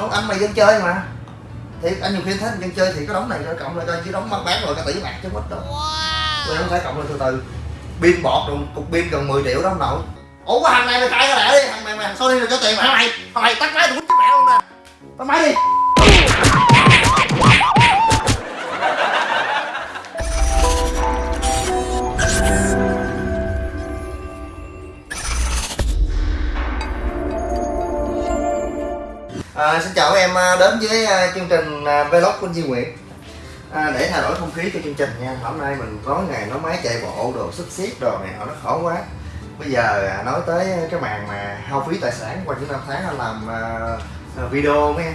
Ủa, anh mày dân chơi mà. Thì anh nhiều khi thấy dân chơi thì cái đống này coi cộng lại coi chứ đống bán bán rồi cả tỷ bạc chứ mất đâu. Tôi không phải cộng lên từ từ. Pin bọt rồi cục pin gần 10 triệu đó ông nội ủa cái thằng này mày khai cái lẻ đi? Thằng mày mày sao đi được cho tiền mày thằng mày tắt máy tụi chứ mẹ luôn nè. Tắt máy đi À, xin chào các em à, đến với à, chương trình à, vlog của Duy Nguyễn. À, để thay đổi không khí cho chương trình nha hôm nay mình có ngày nói máy chạy bộ đồ xích xiết đồ này họ nó khổ quá. Bây giờ nói tới cái màn mà hao phí tài sản qua những năm tháng anh làm uh, video mấy em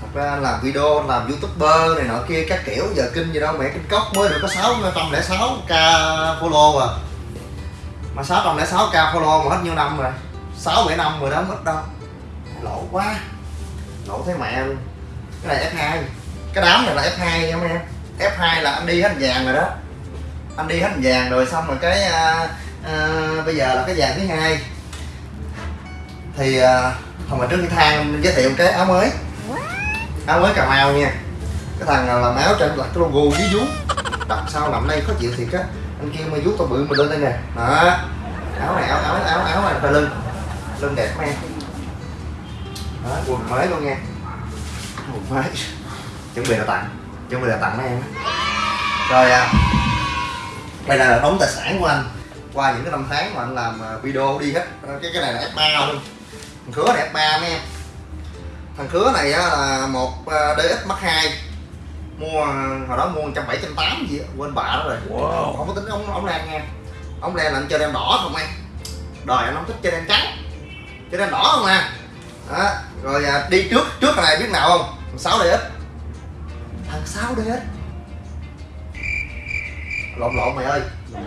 thật ra anh làm video làm youtuber này nọ kia các kiểu giờ kinh gì đâu mẹ kinh cốc mới được có sáu trăm lẻ sáu k follow à. Mà sáu trăm lẻ sáu k follow mà hết nhiêu năm rồi? Sáu bảy năm rồi đó mất đâu lỗ quá. Lỗ thấy mẹ luôn cái này F2 cái đám này là F2 nha mấy em. F2 là anh đi hết vàng rồi đó. Anh đi hết vàng rồi xong rồi cái à, à, bây giờ là cái vàng thứ hai. Thì à, hồi mà trước cái thang giới thiệu cái áo mới. Áo mới cà mau nha. Cái thằng là làm áo trên là cái logo dưới vú. Đặt sau nằm đây khó chịu thiệt á. Anh kia mà vú tao bự mà lên đây nè. Đó. Áo này áo áo áo áo này phải lưng lưng đẹp mấy em đó, quần mới luôn nha. Quần mới. Chuẩn bị là tặng. Chuẩn bị là tặng mấy em rồi à. Đây là đống tài sản của anh. Qua những cái năm tháng mà anh làm à, video đi hết. Cái cái này là F3 luôn. Thằng khứa này F3 mấy em. Thằng khứa này á, là một à, DX Mark 2 mua hồi đó mua trăm bảy trăm tám gì á, quên bạ đó rồi. Wow. không có tính ống ống len nha. Ống len là anh chơi đen đỏ không em? Đời anh không thích chơi đen trắng. Chơi đen đỏ không à đó. rồi à, đi trước trước thằng này biết nào không? Thằng 6 DX thằng 6 DX lộn lộn mày ơi.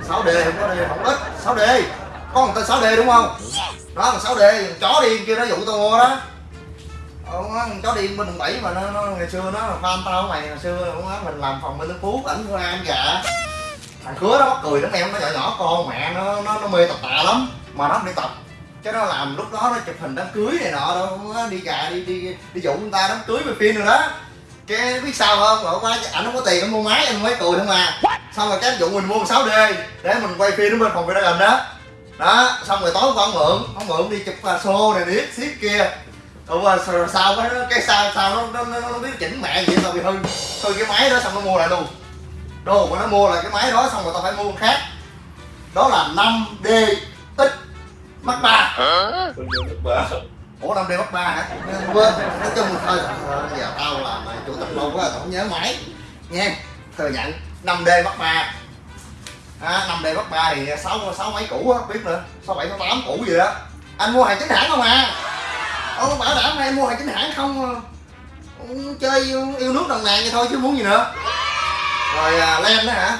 6D không có D không ít 6D có một tên 6D đúng không? Đó thằng 6D chó điên kia nó dụ tao mua đó. Ờ, chó điên bên đường bảy mà nó, nó ngày xưa nó fan tao mày ngày xưa cũng á, mình làm phòng bên nước Phú ảnh ra ăn gà thằng khứa nó mắc cười lắm em nó nhỏ nhỏ con mẹ nó nó, nó mê tập tạ lắm. Mà nó không đi tập cái nó làm lúc đó nó chụp hình đám cưới này nọ đâu đi gà đi đi đi dụ người ta đám cưới về phim rồi đó. Cái biết sao không? Rồi quá ảnh không có tiền để mua máy anh mới cười không à. Xong rồi cái dụ mình mua một 6 d để mình quay phim ở bên phòng video đó. Đó xong rồi tối con mượn ông mượn đi chụp xô này niết xiết kia. Rồi sao sao cái cái sao sao nó nó, nó, nó biết chỉnh mẹ gì tao bị hư hư cái máy đó xong nó mua lại luôn. Đồ mà nó mua lại cái máy đó xong rồi tao phải mua khác. Đó là 5D X Mark 3 Ủa 5D Mark 3 hả? Quên, nói chung thôi ờ, giờ tao làm chủ tịch lâu quá không nhớ máy nha thừa nhận 5D Mark 3 à, 5D Mark 3 thì 6, 6 mấy cũ á, biết nữa 6, 7, 6, 8 cũ gì đó anh mua hàng chính hãng không à? Ồ, bảo đảm hay mua hàng chính hãng không chơi yêu, yêu nước đồng nàng vậy thôi chứ muốn gì nữa. Rồi à, len đó hả?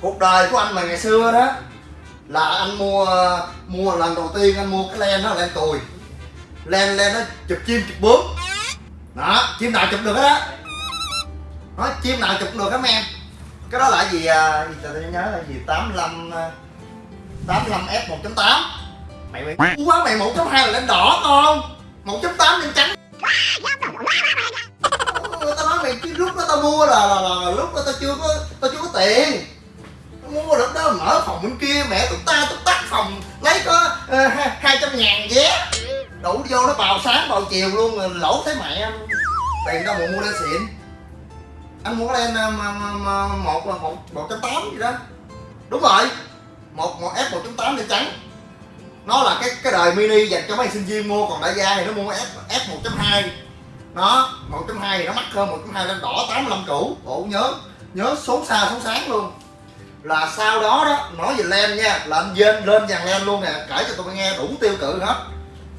Cuộc đời của anh mà ngày xưa đó là anh mua mua lần đầu tiên anh mua cái len đó len cùi len len nó chụp chim chụp bướm. Đó chim nào chụp được hết á? Nó chim nào chụp được hết em? Cái đó là gì à, gì tao nhớ là gì 85 85 à, f 1.8 mày mày quá mày 1.2 là len đỏ con. 1.8 len trắng. Tao nói mày cái lúc đó tao mua là, là, là, là lúc đó tao chưa có tao chưa có tiền mua lúc đó mở phòng bên kia mẹ tụi ta tụi tắt phòng lấy có uh, hai trăm ngàn vé đủ vô nó bào sáng bào chiều luôn rồi lỗ thấy mẹ anh tiền đâu mà mua lên xịn. Anh mua lên ờ, một là một một trăm tám gì đó. Đúng rồi. Một một f một trăm tám lên trắng. Nó là cái cái đời mini dành cho mấy sinh viên mua còn đại gia thì nó mua f f một trăm hai. Nó một trăm hai thì nó mắc hơn một trăm hai lên đỏ 85 cũ bộ nhớ nhớ số xa số sáng luôn là sau đó đó, nói về lem nha, là anh dên lên dàn lem luôn nè, kể cho tôi nghe đủ tiêu cự hết.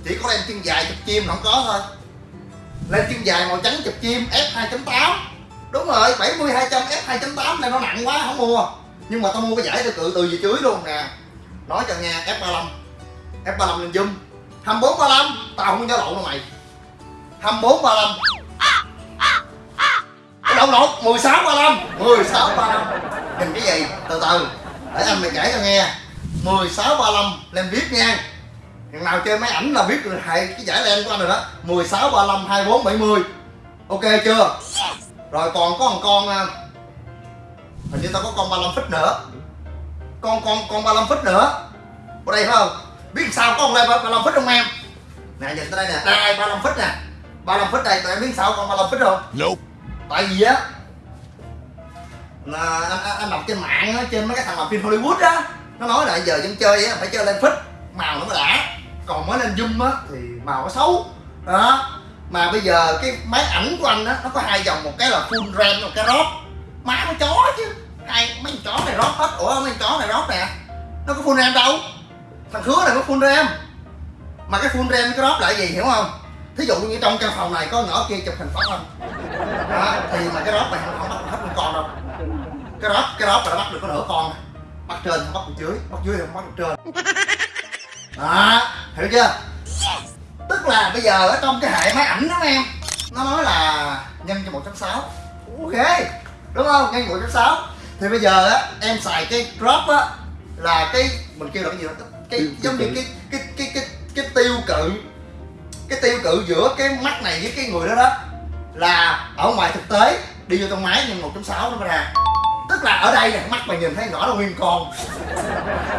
Chỉ có lem chân dài chụp chim là không có thôi. Lem chân dài màu trắng chụp chim, f 2.8 đúng rồi 70 200 f 2.8 này nó nặng quá, không mua. Nhưng mà tao mua cái giải tiêu cự từ về chuối luôn nè. Nói cho nghe, f 35 f 35 lên zoom. 24 35 tao không có lộn đâu mày. 24 35 cái lộn 16 35 16 35 nhìn cái gì? Từ từ. Để anh mày kể cho nghe. 16 35 lên viết nha. Thằng nào chơi máy ảnh là biết rồi hệ cái giải len của anh rồi đó. 16, 35, 24, 70 Ok chưa? Rồi còn có một con à, Hình như tao có con 35 feet nữa. Con con con 35 feet nữa. Ở đây phải không? Biết sao có con lên 35 feet không em? Nè nhìn tới đây nè. Đây 35 feet nè. 35 feet đây tụi em biết sao con 35 feet không? Nope. Tại vì á là anh, anh, anh đọc trên mạng á, trên mấy cái thằng làm phim Hollywood á nó nói là giờ dân chơi á phải chơi lên phích màu nó mới đã. Còn mới lên zoom á thì màu nó xấu. Đó. Mà bây giờ cái máy ảnh của anh á nó có hai dòng một cái là full ram một cái rót má nó chó chứ. Hai mấy con chó này rót hết. Ủa mấy con chó này rót nè. Nó có full ram đâu. Thằng khứa này có full ram mà cái full ram cái rót là gì hiểu không? Thí dụ như trong căn phòng này có ngõ kia chụp hình phát không? Đó, thì mà cái rót này không, bắt hết con đâu cái rót cái rót là bắt được có nửa con bắt trên không bắt được dưới bắt dưới không bắt được trên. Đó hiểu chưa? Tức là bây giờ ở trong cái hệ máy ảnh đó em nó nói là nhân cho 1.6 ok đúng không? Nhân 1.6 thì bây giờ á em xài cái crop á là cái mình kêu là cái gì đó? Cái Tiêu- giống như cái cái cái cái cái tiêu cự. Cái tiêu cự giữa cái mắt này với cái người đó đó là ở ngoài thực tế đi vô trong máy nhân 1.6 nó mới ra tức là ở đây nè, mắt mày nhìn thấy rõ là nguyên con.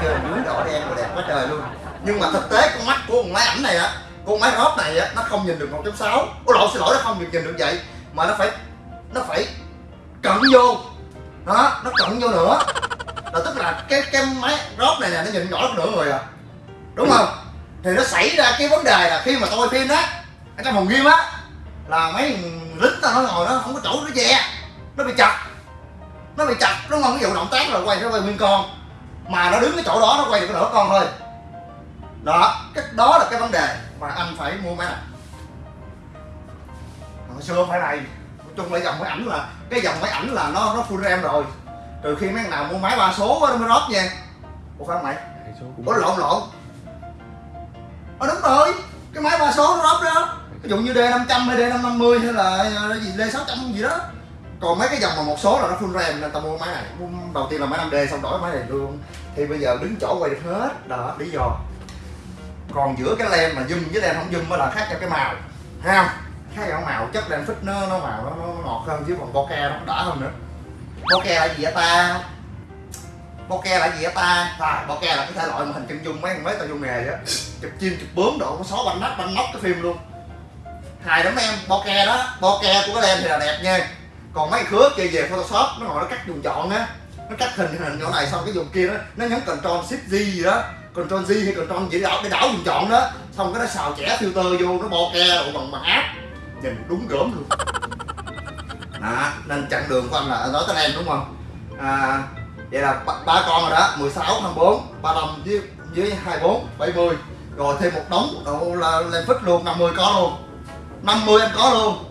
Trời dưới đỏ đen và đẹp quá trời luôn. Nhưng mà thực tế con mắt của con máy ảnh này á, con máy rót này á, nó không nhìn được 1.6 ôi lộn, xin lỗi, nó không được nhìn được vậy. Mà nó phải nó phải cận vô. Đó nó cận vô nữa. Là tức là cái cái máy rót này nè, nó nhìn rõ hơn nửa người à. Đúng không? Thì nó xảy ra cái vấn đề là khi mà tôi phim á, ở trong phòng game á, là mấy lính tao nó ngồi nó không có chỗ nó ve nó bị chặt nó bị chặt đúng không ví dụ động tác là quay nó quay nguyên con. Mà nó đứng cái chỗ đó nó quay được cái nửa con thôi. Đó cái đó là cái vấn đề mà anh phải mua máy này. Hồi xưa phải này nói chung là dòng máy ảnh là cái dòng máy ảnh là nó nó full ram rồi. Trừ khi mấy nào mua máy ba số nó mới rót nha. Ủa phải không mày? Ủa lộn lộn. Ờ đúng rồi. Cái máy ba số nó rót đó. Ví dụ như D 500 hay D 550 hay là gì D 600 gì đó còn mấy cái dòng mà một số là nó full ram nên tao mua máy này. Mua đầu tiên là máy 5D xong đổi máy này luôn. Thì bây giờ đứng chỗ quay được hết. Đó lý do. Còn giữa cái lem mà zoom với lem không zoom mới là khác nhau cái màu. Thấy không? Khác nhau màu. Chất lem phích nó nó màu nó, nó ngọt hơn chứ còn bokeh nó đã hơn nữa. Bokeh là gì vậy ta? Bokeh là gì vậy ta? À, bokeh là cái thể loại mà hình chân dung. Mấy mấy tao vô nghề á. Chụp chim chụp bướm độ có xó banh nắp banh nóc cái phim luôn. Hài lắm em. Bokeh đó. Bokeh của cái lem thì là đẹp nha còn mấy khứa kia về photoshop nó ngồi nó cắt dùng chọn á. Nó cắt hình hình chỗ này xong cái dùng kia đó nó nhấn control shift Z gì đó. Control Z hay control gì đó để đảo dùng chọn đó. Xong cái nó xào chẻ filter vô nó bokeh đồ bằng bằng áp nhìn đúng gớm luôn. Đó nên chặng đường của anh là nói tới em đúng không? À, vậy là ba, ba con rồi đó 16, 24, 35 với với 24, 70 rồi thêm một đống độ là lên phích luôn 50 có luôn. 50 em có luôn.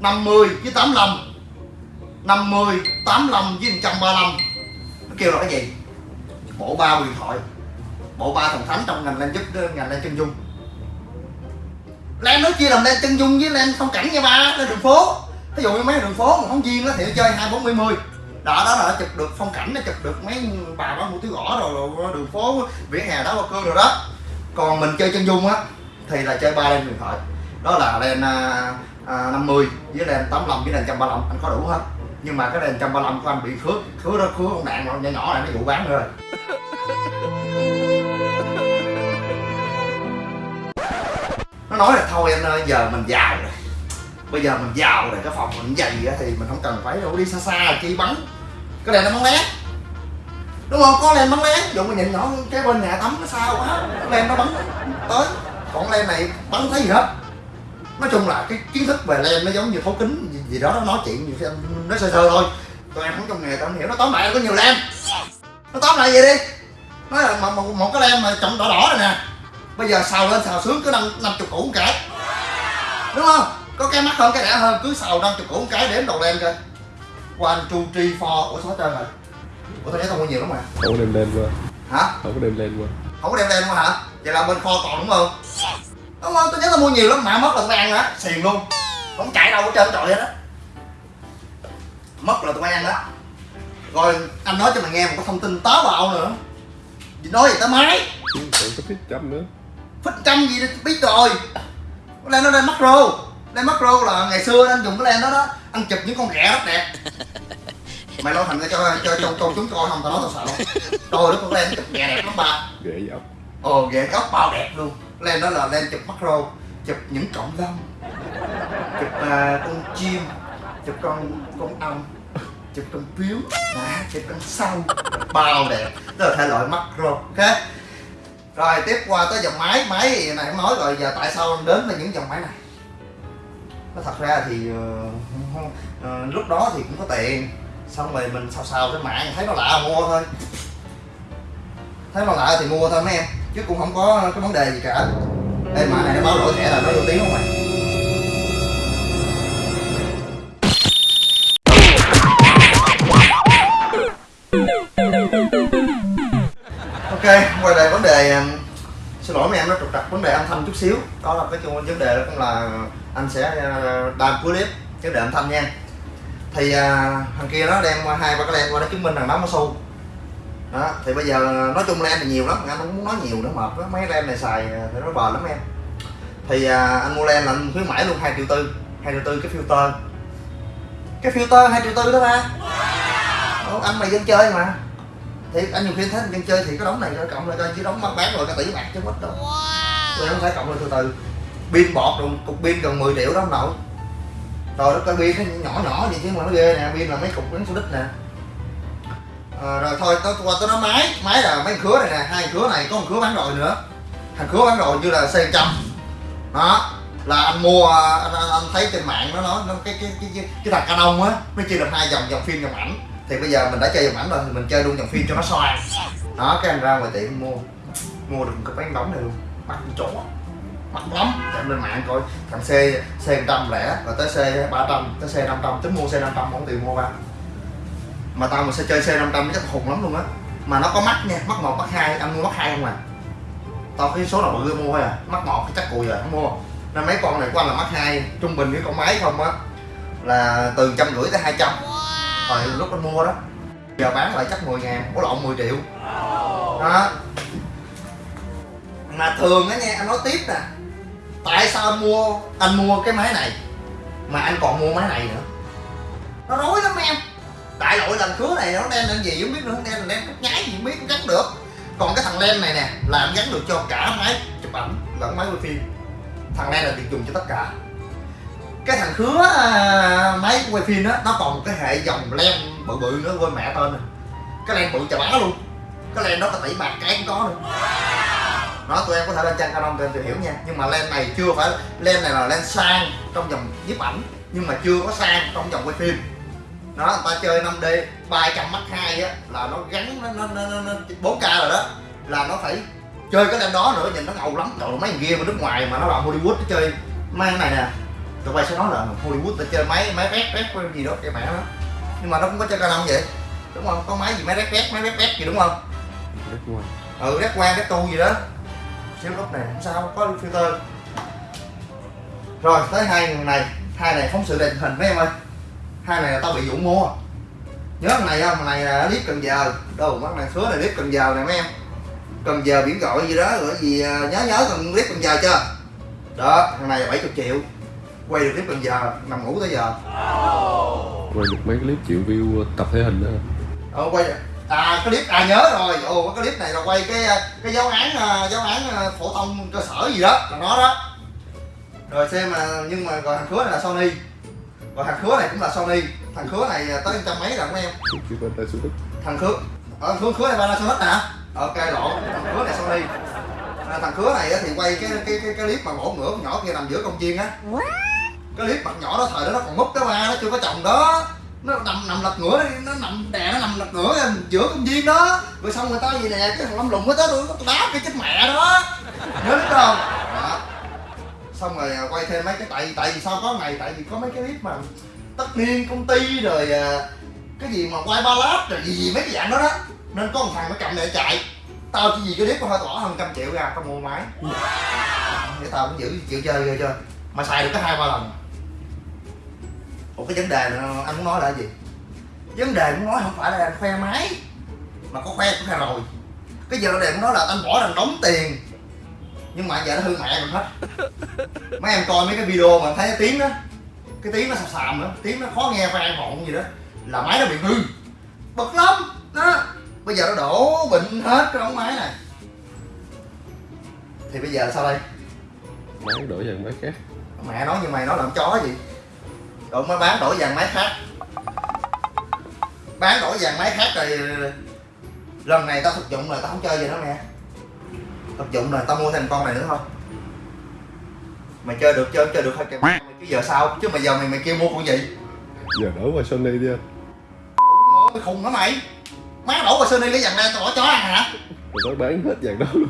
50 với 85 50, 85 với 135 nó kêu là cái gì? Bộ ba huyền thoại. Bộ ba thần thánh trong ngành lên giúp ờ, ngành lên chân dung. Lan nói chia làm lên chân dung với lên phong cảnh nha ba lên đường phố. Ví dụ như mấy đường phố mà phóng viên nó thì nó chơi hai bốn mươi mươi. Đó đó là chụp được phong cảnh nó chụp được mấy bà đó mua túi gõ rồi, rồi đường phố vỉa hè đó qua cương rồi đó. Còn mình chơi chân dung á thì là chơi ba lên huyền thoại. Đó là lên à, à, 50 với lên 85 với lên 135 anh có đủ hết nhưng mà cái đèn 135 của anh bị khứa khứa đó khứa con đạn nhỏ nhỏ này nó vụ bán rồi. Nó nói là thôi anh ơi, giờ mình giàu rồi. Bây giờ mình giàu rồi, cái phòng mình dày á, thì mình không cần phải đâu, đi xa xa, chi bắn cái đèn nó bắn lén đúng không? Có len bắn lén dụ mình nhìn nhỏ cái bên nhà tắm nó xa quá, cái len nó bắn tới. Còn len này bắn thấy gì hết. Nói chung là cái kiến thức về len nó giống như thấu kính gì, đó nó nói chuyện gì nó sơ sơ thôi. Tụi em không trong nghề tao hiểu. Nó tóm lại là có nhiều len nó tóm lại vậy đi. Nói là một, một, một cái len mà trọng đỏ đỏ này nè. Bây giờ xào lên xào xuống cứ năm năm chục củ một cái. Đúng không? Có cái mắc hơn cái rẻ hơn cứ xào năm chục củ một cái đếm đầu len coi. One two three four ủa số hết trơn rồi? Ủa tao nhớ tao mua nhiều lắm mà. Không có đem lên qua hả? Không có đem lên qua không có đem len luôn hả? Vậy là bên kho còn đúng không? Đúng không? Tôi nhớ tao mua nhiều lắm mà mất là tụi ăn á. Xiền luôn. Không chạy đâu hết trơn trọi hết á mất là tụi ăn đó. Rồi anh nói cho mày nghe một cái thông tin táo bạo nữa. Nói gì tới máy Còn có thích chấm nữa. Phích trăm gì đó biết rồi. Cái len nó len macro len macro là ngày xưa anh dùng cái len đó đó anh chụp những con ghẹ rất đẹp. Mày lo thành ra cho cho cho cho chúng coi không tao nói tao sợ. Rồi đó con len chụp ghẹ đẹp lắm ba ghệ dọc ồ ghẹ góc bao đẹp luôn. Len đó là len chụp macro chụp những cộng lông chụp à, con chim chụp con con ong chụp con biếu à, chụp con sâu bao đẹp. Đó là thể loại macro ok? Rồi tiếp qua tới dòng máy. Máy thì này không nói rồi giờ tại sao đến với những dòng máy này? Nó thật ra thì uh, uh, lúc đó thì cũng có tiền. Xong rồi mình xào xào trên mạng thấy nó lạ mua thôi. Thấy nó lạ thì mua thôi mấy em. Chứ cũng không có cái vấn đề gì cả. Đây mà này nó báo lỗi thẻ là nó vô tiếng không mày? Vấn đề âm thanh chút xíu. Đó là cái chung vấn đề đó cũng là anh sẽ uh, cuối clip vấn đề âm thanh nha. Thì à, thằng kia nó đem hai ba cái len qua nó chứng minh rằng nó có su đó thì bây giờ nói chung len thì nhiều lắm. Anh không muốn nói nhiều nữa mệt đó. mấy len này xài ờ, thì nó bền lắm em. Thì à, anh mua len là anh khuyến mãi luôn hai triệu tư. hai triệu tư cái filter. Cái filter hai triệu tư đó ba. Ủa, anh mày dân chơi mà. Thì anh nhiều khi thấy dân chơi thì cái đống này cộng lại coi chứ đống mắc bán rồi cái tỷ bạc chứ mất đâu tôi không phải cộng lên từ từ. Pin bọt rồi cục pin gần 10 triệu đó không nội rồi nó cái pin nó nhỏ nhỏ vậy chứ mà nó ghê nè pin là mấy cục đánh số đít nè. À, rồi thôi tôi qua tôi nói máy. Máy là mấy khứa này nè hai khứa này có một khứa bán rồi nữa. Thằng khứa bán rồi như là xe trăm đó là anh mua anh, anh, anh thấy trên mạng nó nói nó cái cái cái cái, cái thằng Canon á nó chia được hai dòng dòng phim dòng ảnh. Thì bây giờ mình đã chơi dòng ảnh rồi thì mình chơi luôn dòng phim cho nó xoay đó cái anh ra ngoài tiệm mua mua được một cái bán đóng này luôn mặt chỗ mặt lắm. Em lên mạng coi. Thằng C C 100 lẻ rồi tới C 300 tới C 500 tính mua C 500 không tiền mua ba. Mà tao mà sẽ chơi C 500 chắc khùng lắm luôn á. Mà nó có mắt nha mắt một mắt hai. Anh mua mắt hai không à? Tao cái số nào bự mua thôi à. Mắt một chắc cùi rồi, không mua. Nên mấy con này của anh là mắt hai, trung bình với con máy không á, là từ trăm rưỡi tới hai trăm. Rồi lúc anh mua đó. Giờ bán lại chắc 10 ngàn có lộn 10 triệu. Đó mà thường á nha anh nói tiếp nè tại sao anh mua anh mua cái máy này mà anh còn mua máy này nữa? Nó rối lắm em. Đại loại lần khứa này nó đem lên gì không biết nữa đem lên đen cắt nháy gì không biết gắn được. Còn cái thằng len này nè là anh gắn được cho cả máy chụp ảnh lẫn máy quay phim. Thằng len là được dùng cho tất cả. Cái thằng khứa à, máy quay phim đó nó còn một cái hệ dòng len bự bự nữa quên mẹ tên rồi. Cái len bự chà bá luôn. Cái len đó có tỷ bạc cái cũng có nữa đó tụi em có thể lên trang canon tụi em tìm hiểu nha. Nhưng mà len này chưa phải len này là len sang trong dòng nhiếp ảnh nhưng mà chưa có sang trong dòng quay phim. Đó người ta chơi 5D 300 mắt hai á là nó gắn nó, nó, nó, nó 4K rồi đó. Là nó phải chơi cái len đó nữa nhìn nó ngầu lắm. Trời mấy thằng kia mà nước ngoài mà nó vào Hollywood nó chơi mấy cái này nè. Tụi bay sẽ nói là Hollywood ta chơi máy máy rét rét cái gì đó cái mẹ đó nhưng mà nó cũng có chơi canon vậy. Đúng không? Có máy gì máy rét rét máy rét rét gì đúng không? Ừ rét quan rét tu gì đó xíu lúc này không sao có filter. Rồi tới hai người này hai này phóng sự đèn hình mấy em ơi. Hai này là tao bị vụ mua nhớ thằng này không? Thằng này là clip cần giờ. Đâu mắt này số này clip cần giờ nè mấy em. Cần giờ biển gọi gì đó rồi gì à, nhớ nhớ cần clip cần giờ chưa? Đó thằng này là 70 triệu. Quay được clip cần giờ nằm ngủ tới giờ. Quay được mấy clip triệu view tập thể hình đó. Ờ, quay à cái clip à nhớ rồi. Ồ cái clip này là quay cái cái giáo án à, giáo án à, phổ thông cơ sở gì đó là nó đó. Rồi xem mà nhưng mà rồi thằng khứa này là Sony. Rồi thằng khứa này cũng là Sony. Thằng khứa này à, tới trăm mấy rồi mấy em? Thằng khứa. Ở thằng khứa khứa này Panasonic hả? Ok lộn. Thằng khứa này Sony. À, thằng khứa này thì quay cái cái cái, cái clip mà bổ ngửa con nhỏ kia nằm giữa công viên á. Cái clip mặt nhỏ đó thời đó nó còn múp cái ba nó chưa có chồng đó. Nó nằm nằm lật ngửa nó nằm đè nó nằm lật ngửa giữa công viên đó. Rồi xong người ta gì nè cái thằng lâm lùng mới tới tôi nó đá cái chết mẹ đó. Nhớ biết không? Đó. xong rồi à, quay thêm mấy cái tại tại vì sao có ngày tại vì có mấy cái clip mà tất niên công ty rồi à, cái gì mà quay ba lát rồi gì, gì mấy cái dạng đó đó. Nên có một thằng nó cầm để chạy. Tao chỉ vì cái clip có hơi tỏ hơn trăm triệu ra tao mua máy. Để tao cũng giữ chịu chơi ghê chưa mà xài được có hai ba lần. Một cái vấn đề này anh muốn nói là gì? Vấn đề muốn nói không phải là anh khoe máy mà có khoe cũng khoe rồi. Cái vấn đề muốn nói là anh bỏ ra đóng tiền. Nhưng mà giờ nó hư mẹ mình hết. Mấy em coi mấy cái video mà thấy cái tiếng đó cái tiếng nó sàm sàm nữa tiếng nó khó nghe vang vọng gì đó là máy nó bị hư. Bực lắm đó. Bây giờ nó đổ bệnh hết cái ống máy này. Thì bây giờ sao đây? Máy đổi dàn máy khác. Mẹ nói như mày nói làm chó gì? Rồi mới bán đổi dàn máy khác bán đổi dàn máy khác rồi. Lần này tao thực dụng rồi tao không chơi gì nữa nè thực dụng rồi tao mua thêm con này nữa thôi. Mày chơi được chơi không chơi được thôi kìa mày. Chứ giờ sao? Chứ mà giờ mày mày kêu mua con gì? Giờ đổi qua Sony đi anh. Mày khùng hả mày? Má đổ vào Sony lấy dàn này tao bỏ chó ăn hả? Nó bán hết dàn đó luôn.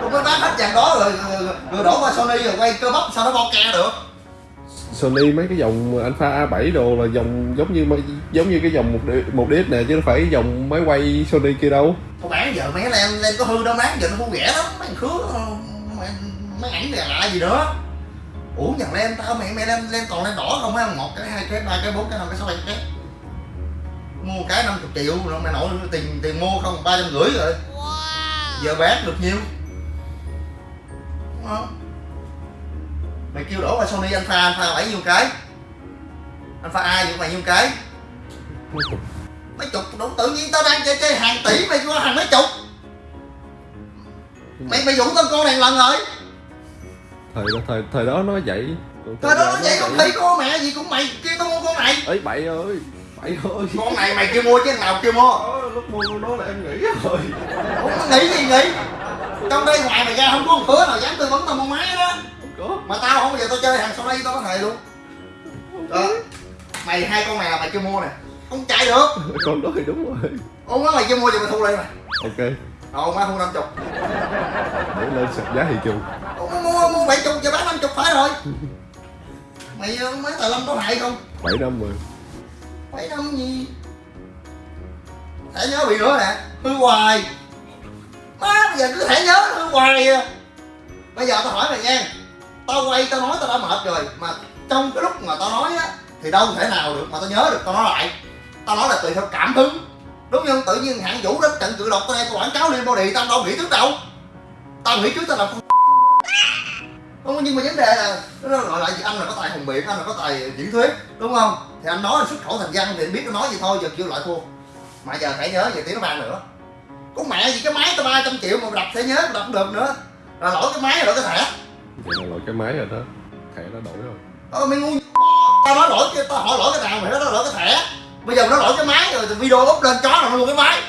Tôi mới bán hết dàn đó rồi, rồi, rồi đổ qua Sony rồi quay cơ bắp sao nó bo ke được Sony mấy cái dòng Alpha A7 đồ là dòng giống như mấy- giống như cái dòng một một DX nè chứ đâu phải dòng máy quay Sony kia đâu. Thôi bán giờ mấy em lên có hư đâu bán giờ nó vui vẻ lắm. Mấy thằng khứa mấy, mấy ảnh này lạ gì nữa ủa nhận lên tao mày mày lên lên còn lên đỏ không á? Một cái hai cái ba cái bốn cái năm cái sáu bảy cái. Mua cái 50 triệu rồi mày nội tiền tiền mua không? Ba trăm rưỡi rồi. Giờ bán được nhiêu? Đúng không? Mày kêu đổ qua Sony Alpha Alpha bảy nhiêu cái? Alpha A vậy mày nhiêu cái? Mấy chục đúng tự nhiên tao đang chơi chơi hàng tỷ mày có hàng mấy chục. Mày mày dụ tao con này lần rồi. Thời đó thời thời đó nó vậy. Thời đó nó vậy con khỉ con mẹ gì cũng mày. Kêu tao mua con này. Ấy bậy ơi bậy ơi. Con này mày kêu mua chứ nào kêu mua? Ờ, lúc mua con đó là em nghĩ rồi. Có nghĩ gì nghĩ? Trong đây ngoài mày ra không có con khứa nào dám tư vấn tao mua máy đó mà tao không bao giờ tao chơi hàng sau đây tao có thề luôn. Đó. mày hai con này là mày kêu mua nè. Không chạy được. Con đó thì đúng rồi. Ôm má mày kêu mua thì mày thu lại mày. Ok. Rồi má thu năm chục. Để lên sạch giá thị trường Ủa, mua mua bảy chục giờ bán năm chục phải rồi. Mày mấy tài lâm có hại không? Bảy năm rồi. Bảy năm gì? Thẻ nhớ bị nữa nè. Hư hoài. Má bây giờ cứ thẻ nhớ hư hoài à. Bây giờ tao hỏi mày nha tao quay, tao nói tao đã mệt rồi. Mà trong cái lúc mà tao nói á, thì đâu thể nào được mà tao nhớ được, tao nói lại. Tao nói là tùy theo cảm hứng. Đúng không? Tự nhiên hạng vũ đến trận cự độc, tao đây tao quảng cáo lên body, tao đâu nghĩ trước đâu. Tao nghĩ trước tao làm con không, nhưng mà vấn đề là, nó gọi lại gì? Anh là có tài hùng biện, anh là có tài diễn thuyết, đúng không? Thì anh nói anh xuất khẩu thành văn thì anh biết nó nói gì thôi, giờ kêu lại thua. Mà giờ phải nhớ về tiếng nó ban nữa. Có mẹ gì, cái máy tao ba trăm triệu mà đập sẽ nhớ mà đập được nữa. Là lỗi cái máy lỗi cái thẻ vậy là lỗi cái máy rồi đó. Thẻ nó đổi rồi. Ờ mày ngu tao nói lỗi cái tao hỏi lỗi cái nào mày nói lỗi cái thẻ. Bây giờ nó lỗi cái máy rồi thì video up lên chó là nó luôn cái máy.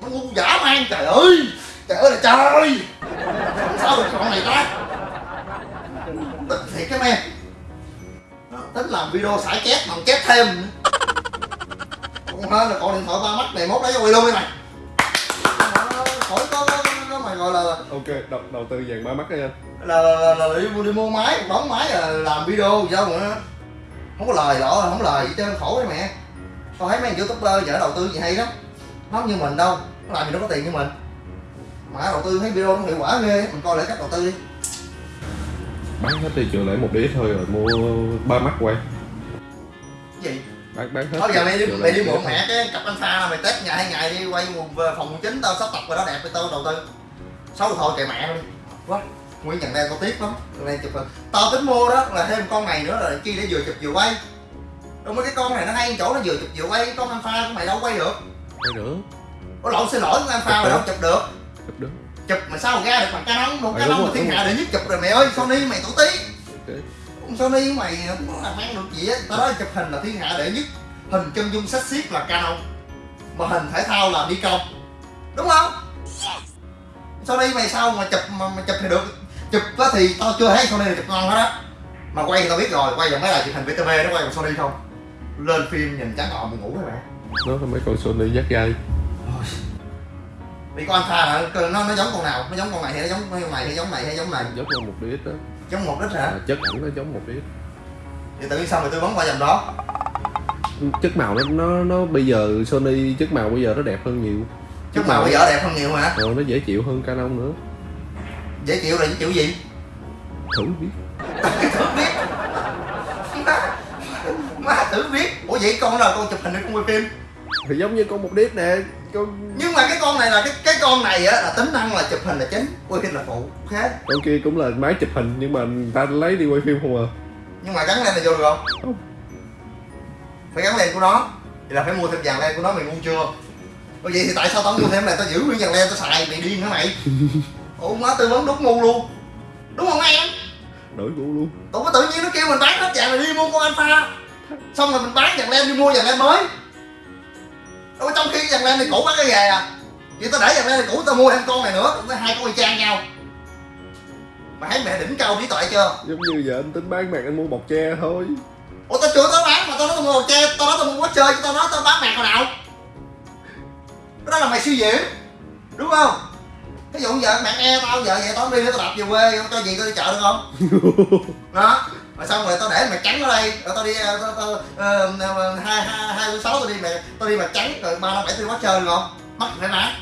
Nó ngu giả man trời ơi. Trời ơi là trời. Sao được con này ta? Tức thiệt cái men tính làm video xả chép mà chép thêm. Còn hơn là còn điện thoại ba mắt này mốt lấy cho quay luôn đi mày. Khỏi có, mày gọi là ok đầu, đầu tư dàn ba mắt đi anh? là, là, là, là đi, mua- đi mua máy đóng máy là làm video sao mà không có lời đó không có lời gì trơn khổ đấy mẹ. Tao thấy mấy anh youtuber giờ đầu tư gì hay lắm. Nó không như mình đâu nó làm gì nó có tiền như mình. Mà đầu tư thấy video nó hiệu quả ghê mình coi lại cách đầu tư đi. Bán hết đi chừa lại một đĩa thôi rồi mua ba mắt quay. Gì? Bán bán hết thôi giờ mày đi mày đi mượn mẹ cái cặp alpha là mày test ngày hai ngày đi quay phòng chính tao sắp tập rồi đó đẹp với tao đầu tư xấu thôi kệ mẹ đi quá. Nguyên nhận đây tao tiếc lắm. Này chụp rồi. tao tính mua đó là thêm con này nữa là chi để vừa chụp vừa quay. Đúng mấy cái con này nó hay chỗ nó vừa chụp vừa quay con alpha của mày đâu quay được. Thôi nữa có lộn xin lỗi con alpha mày đâu chụp được. Chụp được. Chụp mà sao ra được bằng canon là rồi, thiên hạ đệ nhất chụp rồi mẹ ơi sony mày tổ tí Con Sony mày không có làm ăn được gì á. Tao nói chụp hình là thiên hạ đệ nhất. Hình chân dung sách xiết là Canon mà hình thể thao là Nikon đúng không Sony mày sao mà chụp mà, mà chụp thì được. Chụp á thì tao chưa thấy Sony chụp ngon hết á. Mà quay thì tao biết rồi quay vào mấy đài chụp hình VTV nó quay bằng Sony không? Lên phim nhìn trắng ngọn ngủ các bạn nó là mấy con Sony dắt gai. Vì con Alpha là nó nó giống con nào? Nó giống con này hay nó giống con này hay giống này hay giống này giống như một đĩa đó giống một ít hả? À, chất ẩn nó giống một đĩa thì tự nhiên sao mày tư vấn qua dòng đó? Chất màu nó nó nó bây giờ Sony chất màu bây giờ nó đẹp hơn nhiều chứ màu bây giờ đẹp hơn nhiều hả rồi nó dễ chịu hơn Canon nữa. Dễ chịu là những chịu gì? Thử biết. Thử biết. Má, má thử biết. Ủa vậy con là con chụp hình hay con quay phim? Thì giống như con một đĩa nè con nhưng mà cái con này là cái cái con này á là tính năng là chụp hình là chính. Quay phim là phụ khác con kia cũng là máy chụp hình nhưng mà người ta lấy đi quay phim không à. Nhưng mà gắn len này vô được không? Không. phải gắn len của nó. Thì là phải mua thêm dàn len của nó mày ngu chưa Ủa vậy thì tại sao tao mua thêm này? Tao giữ nguyên dàn len tao xài mày điên hả mày? Ủa má tư vấn đúng ngu luôn. Đúng không em? Đổi gu luôn. Có tự nhiên nó kêu mình bán hết dàn rồi đi mua con alpha. Xong rồi mình bán dàn len đi mua dàn len mới. Ủa trong khi dàn len này cũ bán cái ghề à. Vậy tao để dàn len này cũ tao mua thêm con này nữa tao hai con y chang nhau. Mà thấy mẹ đỉnh cao trí tuệ chưa? Giống như giờ anh tính bán mạc anh mua bọc tre thôi. Ủa tao chưa tới bán mà tao nói tao mua che tao nói tao mua quá chơi chứ tao nói tao bán mạc hồi nào đó là mày suy diễn đúng không? Ví dụ giờ mẹ e tao giờ vậy tao đi tao đạp về quê cho gì tao đi chợ được không? Đó rồi xong rồi tao để mày trắng ở đây rồi tao đi ờ, tao, tao, ờ, hai hai hai sáu tao đi mày tao đi mày trắng rồi ba năm bảy đi quá chơi được không? Mất phải má.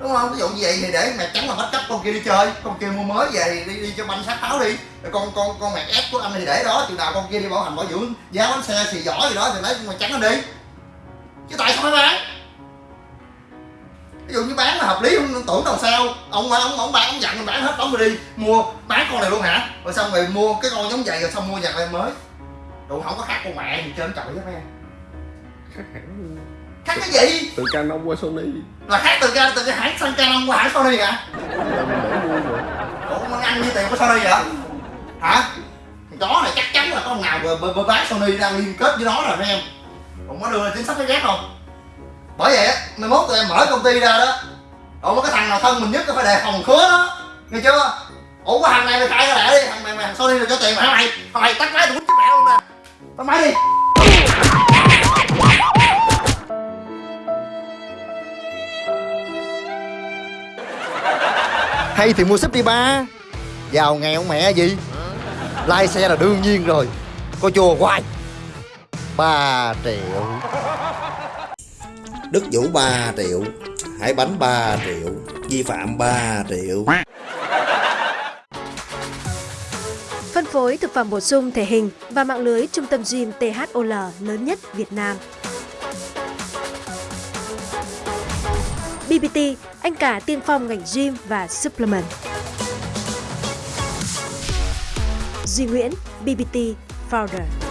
Đúng không? Ví dụ như vậy thì để mẹ trắng là bắt cấp con kia đi chơi con kia mua mới về thì đi đi cho banh sát pháo đi. Rồi con con con mẹ ép của anh thì để đó chừng nào con kia đi bảo hành bảo dưỡng giá bánh xe xì giỏi gì đó thì lấy mẹ trắng nó đi. Chứ tại sao phải bán ví dụ như bán là hợp lý không tưởng đâu sao. Ông ông ông bán ông dặn mình bán hết đóng đi. Mua bán con này luôn hả? Rồi xong rồi mua cái con giống vậy rồi xong mua dàn lên mới. Đồ không có khác con mẹ gì trên trời hết em khác cái gì? Từ Canon qua Sony. Là khác từ từ cái hãng sang Canon qua hãng Sony hả? Ủa ăn như tiền của Sony vậy? Hả? Thằng chó này chắc chắn là có thằng nào vừa bán Sony đang liên kết với nó rồi mấy em. Còn có đưa ra chính sách cái ghét không bởi vậy á, mai mốt tụi em mở công ty ra đó ổng có cái thằng nào thân mình nhất phải đề phòng khứa đó nghe chưa? Ủa, cái thằng này mày khai ra lẹ đi, thằng mày mày thằng Sony rồi cho tiền mày mày thằng mày tắt máy tụi chết mẹ luôn nè. Tắt máy đi. Hay thì mua súp đi ba. Giàu nghèo mẹ gì? Lai xe là đương nhiên rồi. Có chùa hoài. 3 triệu. Đức Vũ 3 triệu Hải Bánh 3 triệu Vi phạm 3 triệu Phân phối thực phẩm bổ sung thể hình và mạng lưới trung tâm gym THOL lớn nhất Việt Nam. BBT, anh cả tiên phong ngành gym và supplement. Duy Nguyễn, BBT Founder.